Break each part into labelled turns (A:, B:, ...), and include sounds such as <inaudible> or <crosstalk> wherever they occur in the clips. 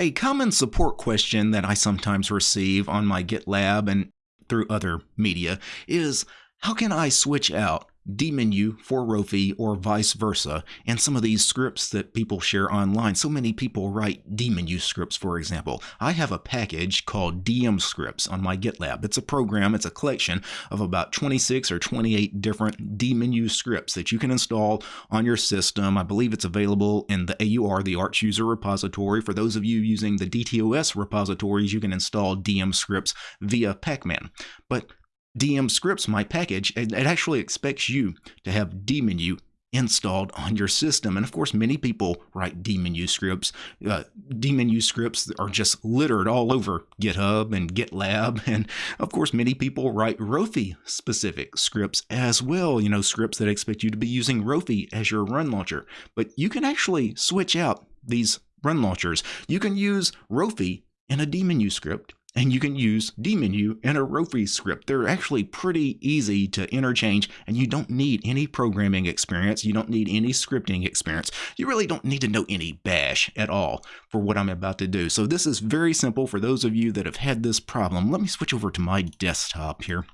A: A common support question that I sometimes receive on my GitLab and through other media is how can I switch out dmenu for Rofi or vice versa and some of these scripts that people share online. So many people write dmenu scripts, for example. I have a package called DM scripts on my GitLab. It's a program, it's a collection of about 26 or 28 different dmenu scripts that you can install on your system. I believe it's available in the AUR, the Arch User Repository. For those of you using the DTOS repositories, you can install DM scripts via Pacman. But DM scripts, my package, it, actually expects you to have dmenu installed on your system. And of course, many people write dmenu scripts. Uh, dmenu scripts are just littered all over GitHub and GitLab. <laughs> And of course, many people write Rofi specific scripts as well, you know, scripts that expect you to be using Rofi as your run launcher. But you can actually switch out these run launchers. You can use Rofi in a dmenu script and you can use dmenu and a Rofi script. They're actually pretty easy to interchange, and you don't need any programming experience. You don't need any scripting experience. You really don't need to know any bash at all for what I'm about to do. So this is very simple for those of you that have had this problem. Let me switch over to my desktop here.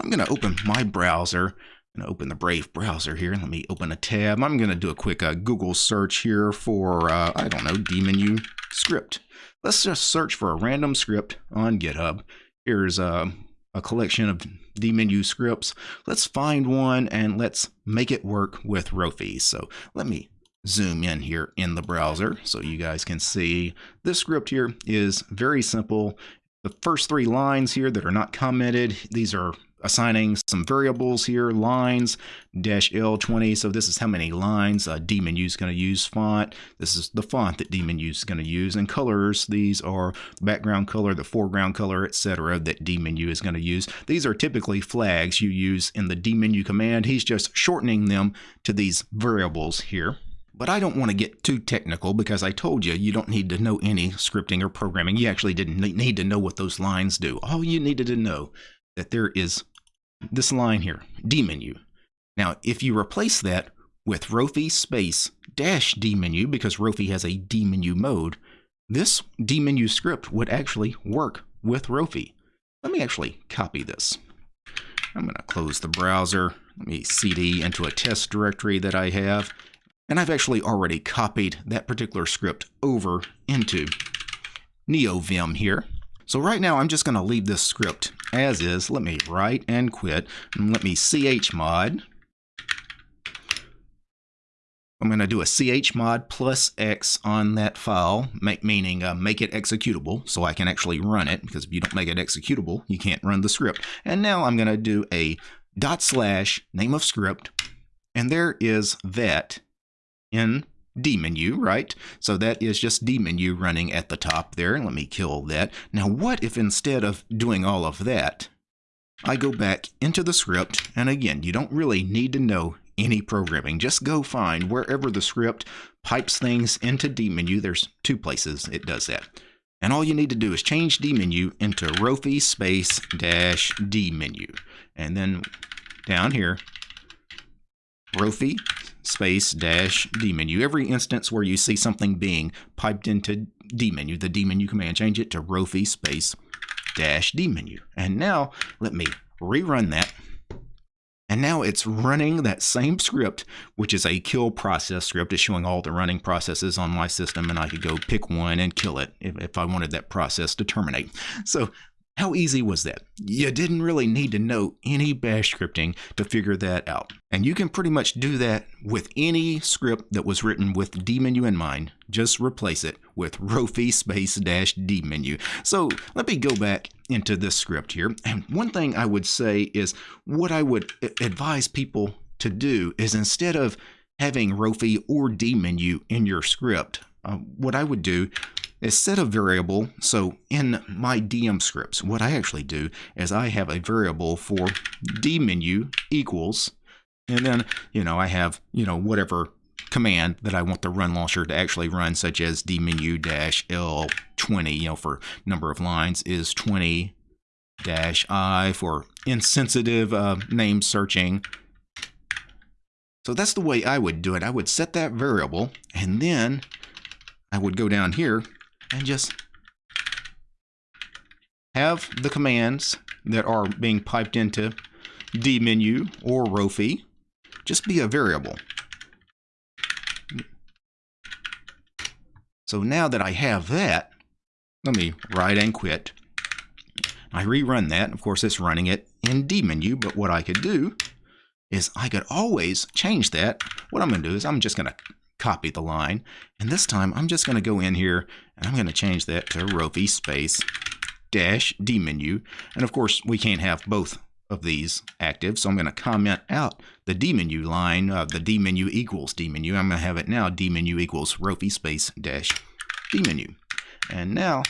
A: I'm going to open my browser. To open the Brave browser here. Let me open a tab. I'm going to do a quick uh, Google search here for, uh, I don't know, dmenu script. Let's just search for a random script on GitHub. Here's a, a collection of dmenu scripts. Let's find one and let's make it work with Rofi. So let me zoom in here in the browser so you guys can see this script here is very simple. The first three lines here that are not commented, these are assigning some variables here, lines, dash L20. So this is how many lines uh, dmenu is going to use font. This is the font that dmenu is going to use. And colors, these are background color, the foreground color, etc. that dmenu is going to use. These are typically flags you use in the dmenu command. He's just shortening them to these variables here. But I don't want to get too technical because I told you you don't need to know any scripting or programming. You actually didn't need to know what those lines do. All you needed to know that there is this line here, dmenu. Now, if you replace that with Rofi space dash dmenu, because Rofi has a dmenu mode, this dmenu script would actually work with Rofi. Let me actually copy this. I'm going to close the browser. Let me cd into a test directory that I have. And I've actually already copied that particular script over into NeoVim here. So right now I'm just going to leave this script as is. Let me write and quit. And let me chmod. I'm going to do a chmod plus x on that file, make, meaning uh, make it executable so I can actually run it, because if you don't make it executable, you can't run the script. And now I'm going to do a dot slash name of script, and there is that in dmenu, right? So that is just dmenu running at the top there. Let me kill that. Now what if instead of doing all of that, I go back into the script, and again, you don't really need to know any programming. Just go find wherever the script pipes things into dmenu. There's two places it does that. And all you need to do is change dmenu into Rofi space dash dmenu. And then down here, Rofi space dash dmenu. Every instance where you see something being piped into dmenu, the dmenu command, change it to Rofi space dash dmenu. And now let me rerun that. And now it's running that same script, which is a kill process script. It's showing all the running processes on my system, and I could go pick one and kill it if, if I wanted that process to terminate. So how easy was that? You didn't really need to know any bash scripting to figure that out. And you can pretty much do that with any script that was written with dmenu in mind. Just replace it with <laughs> rofi space dash dmenu. So let me go back into this script here. And one thing I would say is what I would advise people to do is instead of having rofi or dmenu in your script, uh, what I would do set a variable. So in my DM scripts, what I actually do is I have a variable for dmenu equals, and then, you know, I have, you know, whatever command that I want the run launcher to actually run, such as dmenu dash L20, you know, for number of lines is 20 dash I for insensitive uh, name searching. So that's the way I would do it. I would set that variable and then I would go down here and just have the commands that are being piped into dmenu or Rofi just be a variable. So now that I have that, let me write and quit. I rerun that. Of course, it's running it in dmenu, but what I could do is I could always change that. What I'm going to do is I'm just going to copy the line. And this time I'm just going to go in here and I'm going to change that to Rofi space dash dmenu. And of course, we can't have both of these active. So I'm going to comment out the dmenu line, uh, the dmenu equals dmenu. I'm going to have it now dmenu equals Rofi space dash dmenu. And now,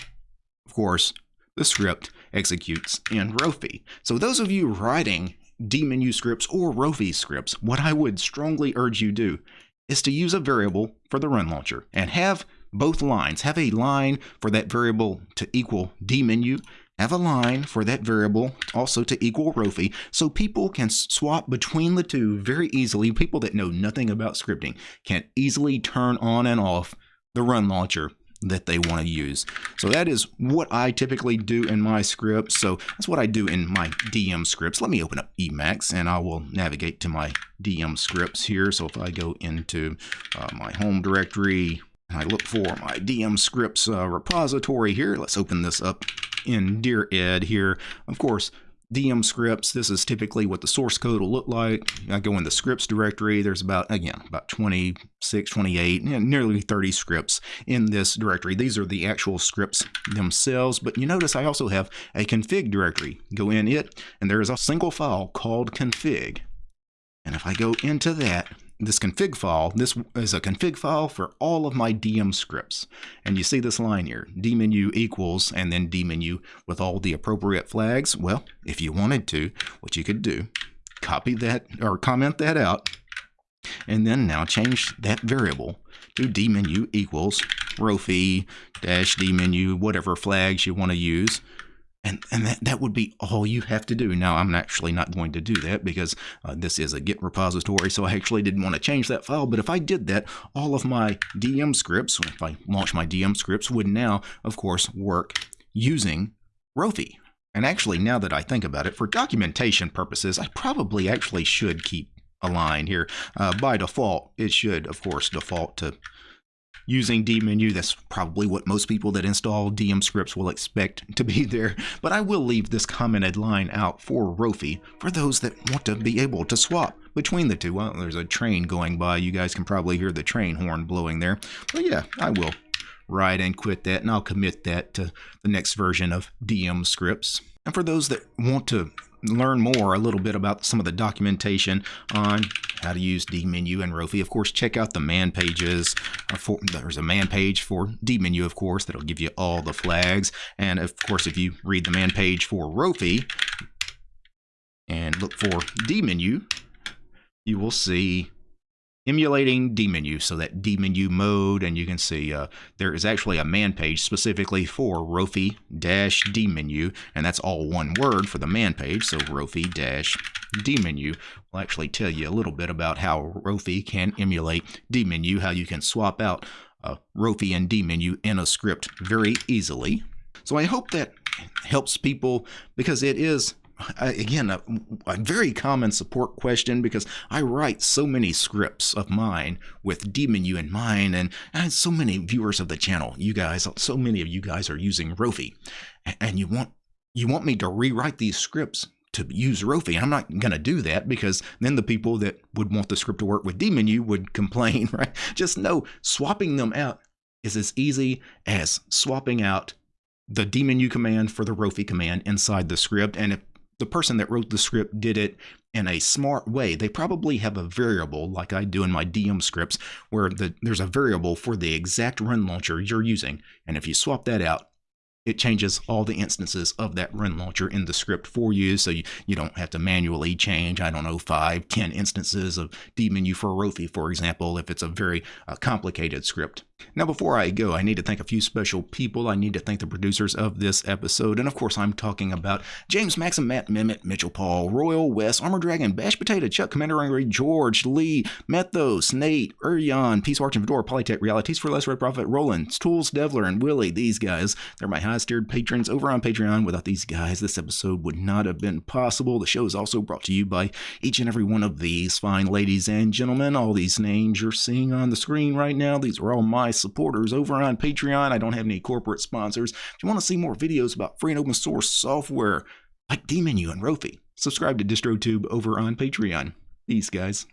A: of course, the script executes in Rofi. So those of you writing dmenu scripts or Rofi scripts, what I would strongly urge you do is to use a variable for the run launcher and have both lines. Have a line for that variable to equal dmenu. Have a line for that variable also to equal Rofi so people can swap between the two very easily. People that know nothing about scripting can easily turn on and off the run launcher that they want to use. So that is what I typically do in my scripts. So that's what I do in my DM scripts. Let me open up Emacs and I will navigate to my DM scripts here. So if I go into uh, my home directory, I look for my DM scripts uh, repository here. Let's open this up in Dired here. Of course, DM scripts. This is typically what the source code will look like. I go in the scripts directory. There's about, again, about 26, 28, nearly 30 scripts in this directory. These are the actual scripts themselves, but you notice I also have a config directory. Go in it, and there is a single file called config. And if I go into that, this config file, this is a config file for all of my DM scripts. And you see this line here, dmenu equals, and then dmenu with all the appropriate flags. Well, if you wanted to, what you could do, copy that or comment that out, and then now change that variable to dmenu equals rofi dash dmenu, whatever flags you want to use. And, and that, that would be all you have to do. Now, I'm actually not going to do that because uh, this is a Git repository, so I actually didn't want to change that file. But if I did that, all of my DM scripts, if I launch my DM scripts, would now, of course, work using Rofi. And actually, now that I think about it, for documentation purposes, I probably actually should keep a line here. Uh, by default, it should, of course, default to using dmenu. That's probably what most people that install DM scripts will expect to be <laughs> there. But I will leave this commented line out for Rofi for those that want to be able to swap between the two. Well, there's a train going by. You guys can probably hear the train horn blowing there. But yeah, I will write and quit that, and I'll commit that to the next version of DM scripts. And for those that want to learn more a little bit about some of the documentation on how to use dmenu and Rofi. Of course, check out the man pages. Uh, for, there's a man page for dmenu, of course, that'll give you all the flags. And of course, if you read the man page for Rofi and look for dmenu, you will see emulating dmenu, so that dmenu mode, and you can see uh, there is actually a man page specifically for Rofi-dmenu, and that's all one word for the man page, so Rofi-dmenu will actually tell you a little bit about how Rofi can emulate dmenu, how you can swap out uh, Rofi and dmenu in a script very easily. So I hope that helps people because it is again, a, a, very common support question because I write so many scripts of mine with dmenu in mind, and, and so many viewers of the channel, you guys, so many of you guys are using Rofi, and you want you want me to rewrite these scripts to use Rofi. I'm not going to do that because then the people that would want the script to work with dmenu would complain, <laughs> right? Just know swapping them out is as easy as swapping out the dmenu command for the Rofi command inside the script. And if the person that wrote the script did it in a smart way. They probably have a variable, like I do in my DM scripts, where the, there's a variable for the exact run launcher you're using. And if you swap that out, it changes all the instances of that run launcher in the script for you. So you, you don't have to manually change, I don't know, five, ten instances of dmenu for Rofi, for example, if it's a very uh, complicated script. Now, before I go, I need to thank a few special people. I need to thank the producers of this episode. And of course, I'm talking about James Maxim, Matt Mimit, Mitchell Paul, Royal West, Armor Dragon, Bash Potato, Chuck, Commander Angry, George, Lee, Methos, Nate, Urion, Peace Arch and Fedora, Polytech, Realities for Less Red Profit, Roland, Tools, Devler, and Willie. These guys, they're my highest tiered patrons over on Patreon. Without these guys, this episode would not have been possible. The show is also brought to you by each and every one of these fine ladies and gentlemen. All these names you're seeing on the screen right now, these are all my supporters over on Patreon. I don't have any corporate sponsors. If you want to see more videos about free and open source software like DMenu and Rofi, subscribe to DistroTube over on Patreon. These guys.